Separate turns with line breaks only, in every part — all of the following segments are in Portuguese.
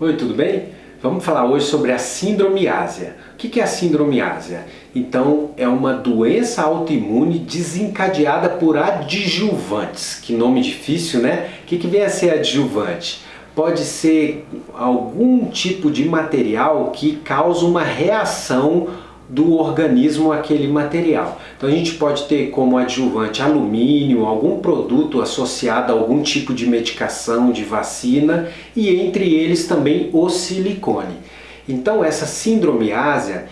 Oi, tudo bem? Vamos falar hoje sobre a síndrome ásia. O que é a síndrome ásia? Então, é uma doença autoimune desencadeada por adjuvantes. Que nome difícil, né? O que vem a ser adjuvante? Pode ser algum tipo de material que causa uma reação do organismo aquele material. Então a gente pode ter como adjuvante alumínio, algum produto associado a algum tipo de medicação, de vacina e entre eles também o silicone. Então essa síndrome ásia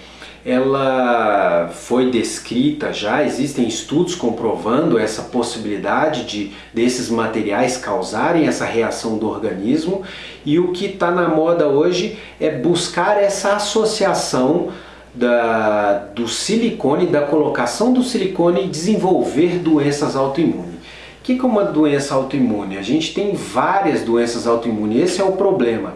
ela foi descrita já, existem estudos comprovando essa possibilidade de desses materiais causarem essa reação do organismo e o que está na moda hoje é buscar essa associação da, do silicone, da colocação do silicone e desenvolver doenças autoimunes. O que é uma doença autoimune? A gente tem várias doenças autoimunes, esse é o problema.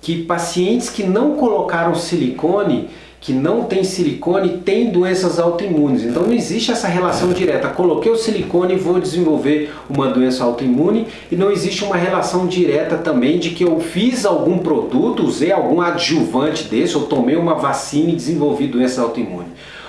Que pacientes que não colocaram silicone que não tem silicone tem doenças autoimunes. Então não existe essa relação direta. Coloquei o silicone e vou desenvolver uma doença autoimune e não existe uma relação direta também de que eu fiz algum produto, usei algum adjuvante desse, ou tomei uma vacina e desenvolvi doença autoimune.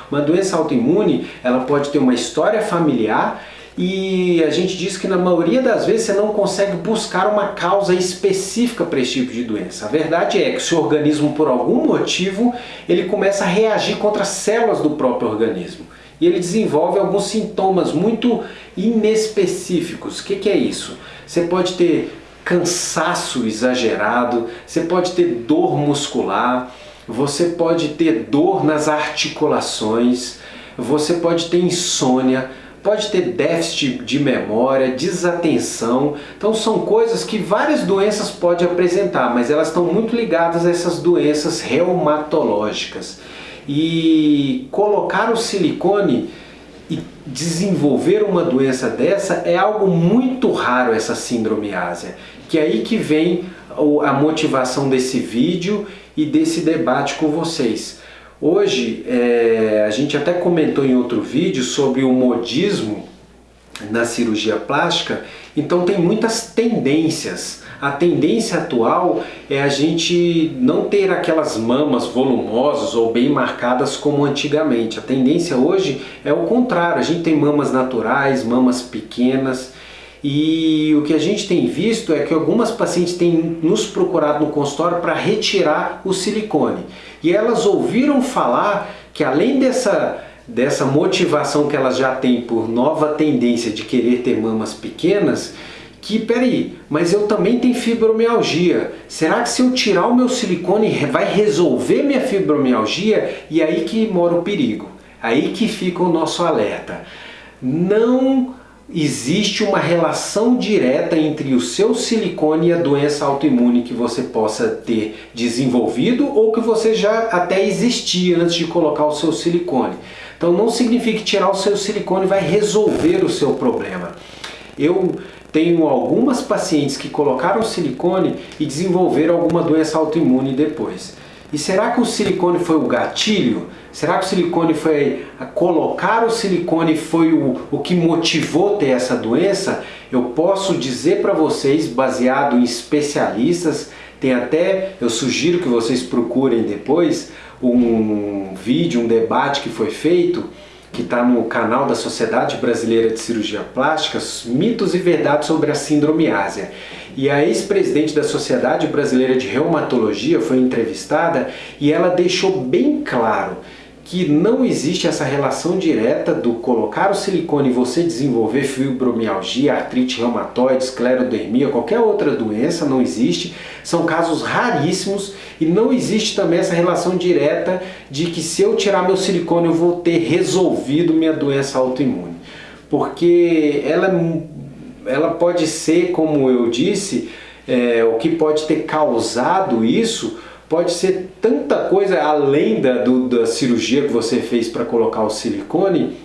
Uma doença autoimune, ela pode ter uma história familiar e a gente diz que na maioria das vezes você não consegue buscar uma causa específica para esse tipo de doença. A verdade é que o organismo por algum motivo ele começa a reagir contra as células do próprio organismo e ele desenvolve alguns sintomas muito inespecíficos. O que, que é isso? Você pode ter cansaço exagerado, você pode ter dor muscular, você pode ter dor nas articulações, você pode ter insônia, pode ter déficit de memória, desatenção. Então são coisas que várias doenças podem apresentar, mas elas estão muito ligadas a essas doenças reumatológicas. E colocar o silicone e desenvolver uma doença dessa é algo muito raro essa síndrome ásia. Que é aí que vem a motivação desse vídeo e desse debate com vocês. Hoje, é, a gente até comentou em outro vídeo sobre o modismo na cirurgia plástica, então tem muitas tendências. A tendência atual é a gente não ter aquelas mamas volumosas ou bem marcadas como antigamente. A tendência hoje é o contrário, a gente tem mamas naturais, mamas pequenas, e o que a gente tem visto é que algumas pacientes têm nos procurado no consultório para retirar o silicone. E elas ouviram falar que além dessa, dessa motivação que elas já têm por nova tendência de querer ter mamas pequenas, que, peraí, mas eu também tenho fibromialgia. Será que se eu tirar o meu silicone vai resolver minha fibromialgia? E aí que mora o perigo. Aí que fica o nosso alerta. Não existe uma relação direta entre o seu silicone e a doença autoimune que você possa ter desenvolvido ou que você já até existia antes de colocar o seu silicone. Então não significa que tirar o seu silicone vai resolver o seu problema. Eu tenho algumas pacientes que colocaram silicone e desenvolveram alguma doença autoimune depois. E será que o silicone foi o gatilho? Será que o silicone foi... Colocar o silicone foi o, o que motivou ter essa doença? Eu posso dizer para vocês, baseado em especialistas, tem até, eu sugiro que vocês procurem depois, um vídeo, um debate que foi feito, que está no canal da Sociedade Brasileira de Cirurgia Plástica, mitos e verdades sobre a síndrome ásia. E a ex-presidente da Sociedade Brasileira de Reumatologia foi entrevistada e ela deixou bem claro que não existe essa relação direta do colocar o silicone e você desenvolver fibromialgia, artrite reumatoide, esclerodermia, qualquer outra doença, não existe. São casos raríssimos e não existe também essa relação direta de que se eu tirar meu silicone eu vou ter resolvido minha doença autoimune. Porque ela ela pode ser, como eu disse, é, o que pode ter causado isso pode ser tanta coisa além da, do, da cirurgia que você fez para colocar o silicone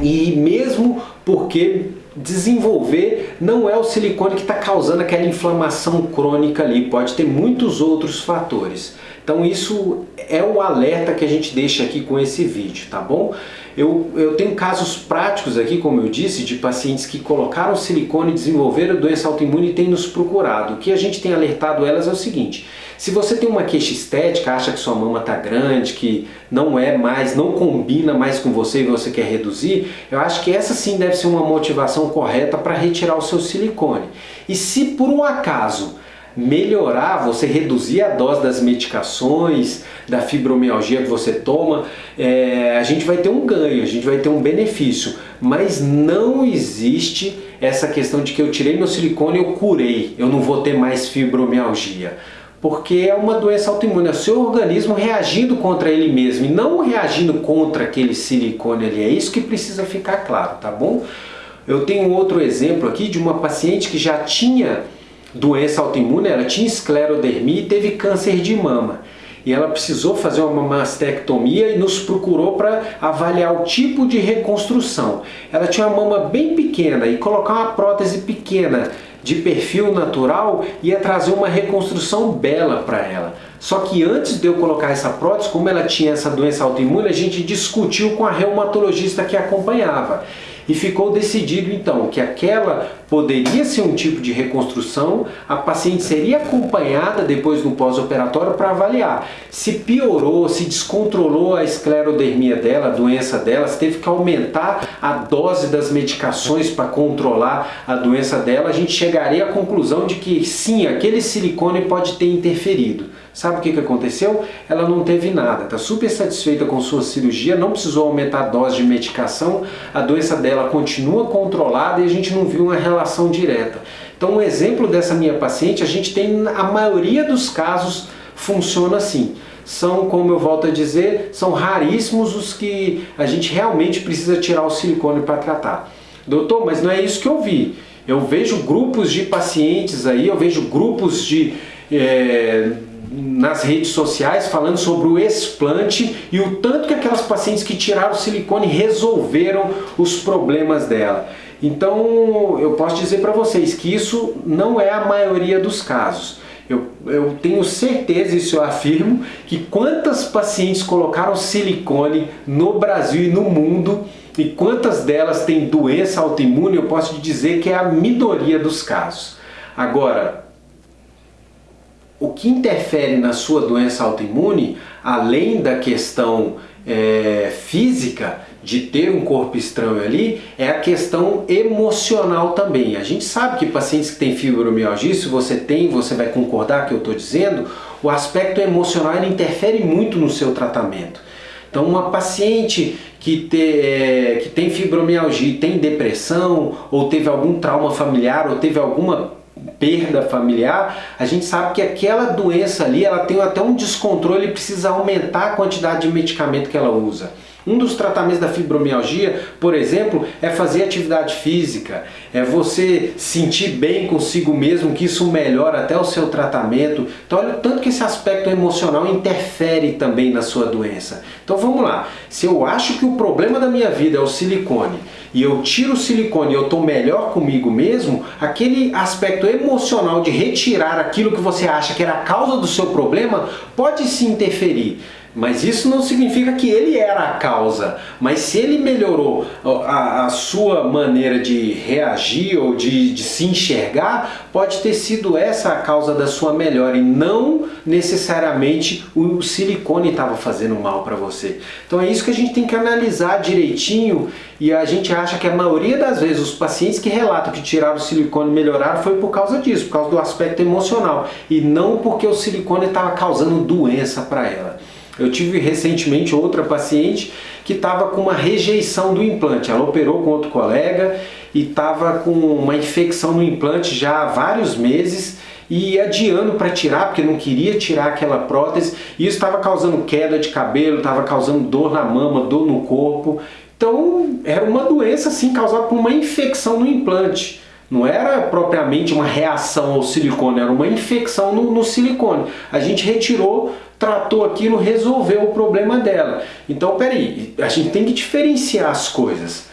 e mesmo porque desenvolver não é o silicone que está causando aquela inflamação crônica ali, pode ter muitos outros fatores. Então isso é o alerta que a gente deixa aqui com esse vídeo, tá bom? Eu, eu tenho casos práticos aqui, como eu disse, de pacientes que colocaram silicone, desenvolveram doença autoimune e têm nos procurado. O que a gente tem alertado elas é o seguinte, Se você tem uma queixa estética, acha que sua mama está grande, que não é mais, não combina mais com você e você quer reduzir, eu acho que essa sim deve ser uma motivação correta para retirar o seu silicone. E se por um acaso melhorar, você reduzir a dose das medicações, da fibromialgia que você toma, é, a gente vai ter um ganho, a gente vai ter um benefício. Mas não existe essa questão de que eu tirei meu silicone e eu curei, eu não vou ter mais fibromialgia. Porque é uma doença autoimune, é o seu organismo reagindo contra ele mesmo e não reagindo contra aquele silicone ali. É isso que precisa ficar claro, tá bom? Eu tenho outro exemplo aqui de uma paciente que já tinha doença autoimune, ela tinha esclerodermia e teve câncer de mama. E ela precisou fazer uma mastectomia e nos procurou para avaliar o tipo de reconstrução. Ela tinha uma mama bem pequena e colocar uma prótese pequena de perfil natural ia trazer uma reconstrução bela para ela. Só que antes de eu colocar essa prótese, como ela tinha essa doença autoimune, a gente discutiu com a reumatologista que acompanhava e ficou decidido então que aquela poderia ser um tipo de reconstrução, a paciente seria acompanhada depois no pós-operatório para avaliar se piorou, se descontrolou a esclerodermia dela, a doença dela, se teve que aumentar a dose das medicações para controlar a doença dela, a gente chegaria à conclusão de que sim, aquele silicone pode ter interferido. Sabe o que, que aconteceu? Ela não teve nada, está super satisfeita com sua cirurgia, não precisou aumentar a dose de medicação, a doença dela continua controlada e a gente não viu uma relação direta. Então, um exemplo dessa minha paciente, a gente tem, a maioria dos casos funciona assim. São, como eu volto a dizer, são raríssimos os que a gente realmente precisa tirar o silicone para tratar. Doutor, mas não é isso que eu vi. Eu vejo grupos de pacientes aí, eu vejo grupos de... É, nas redes sociais falando sobre o explante e o tanto que aquelas pacientes que tiraram silicone resolveram os problemas dela. Então eu posso dizer para vocês que isso não é a maioria dos casos. Eu, eu tenho certeza, isso eu afirmo, que quantas pacientes colocaram silicone no Brasil e no mundo e quantas delas têm doença autoimune, eu posso dizer que é a minoria dos casos. Agora, o que interfere na sua doença autoimune, além da questão é, física, de ter um corpo estranho ali, é a questão emocional também. A gente sabe que pacientes que têm fibromialgia, se você tem, você vai concordar que eu estou dizendo, o aspecto emocional interfere muito no seu tratamento. Então uma paciente que, te, é, que tem fibromialgia tem depressão, ou teve algum trauma familiar, ou teve alguma perda familiar, a gente sabe que aquela doença ali, ela tem até um descontrole e precisa aumentar a quantidade de medicamento que ela usa. Um dos tratamentos da fibromialgia, por exemplo, é fazer atividade física, é você sentir bem consigo mesmo, que isso melhora até o seu tratamento. Então olha o tanto que esse aspecto emocional interfere também na sua doença. Então vamos lá, se eu acho que o problema da minha vida é o silicone, e eu tiro o silicone e eu estou melhor comigo mesmo, aquele aspecto emocional de retirar aquilo que você acha que era a causa do seu problema, pode se interferir. Mas isso não significa que ele era a causa. Mas se ele melhorou a, a sua maneira de reagir ou de, de, se enxergar, pode ter sido essa a causa da sua melhora e não necessariamente o, silicone estava fazendo mal para você. Então é isso que a gente tem que analisar direitinho e a gente acha que a maioria das vezes os pacientes que relatam que tiraram o silicone e melhoraram foi por causa disso, por causa do aspecto emocional e não porque o silicone estava causando doença para ela. Eu tive recentemente outra paciente que estava com uma rejeição do implante. Ela operou com outro colega e estava com uma infecção no implante já há vários meses e adiando para tirar, porque não queria tirar aquela prótese. E isso estava causando queda de cabelo, estava causando dor na mama, dor no corpo. Então era uma doença assim causada por uma infecção no implante. Não era propriamente uma reação ao silicone, era uma infecção no, no silicone. A gente retirou tratou aquilo, resolveu o problema dela. Então, peraí, a gente tem que diferenciar as coisas.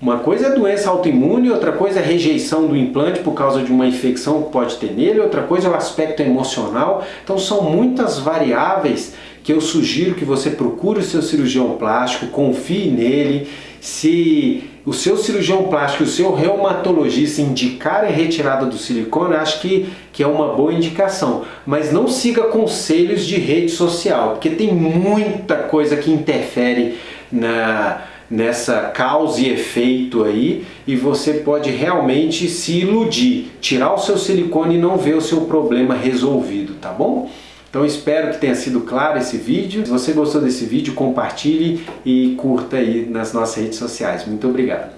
Uma coisa é doença autoimune, outra coisa é rejeição do implante por causa de uma infecção que pode ter nele, outra coisa é o aspecto emocional. Então são muitas variáveis que eu sugiro que você procure o seu cirurgião plástico, confie nele Se o seu cirurgião plástico, o seu reumatologista indicar a retirada do silicone, acho que, que é uma boa indicação. Mas não siga conselhos de rede social, porque tem muita coisa que interfere na, nessa causa e efeito aí e você pode realmente se iludir, tirar o seu silicone e não ver o seu problema resolvido, tá bom? Então espero que tenha sido claro esse vídeo. Se você gostou desse vídeo, compartilhe e curta aí nas nossas redes sociais. Muito obrigado.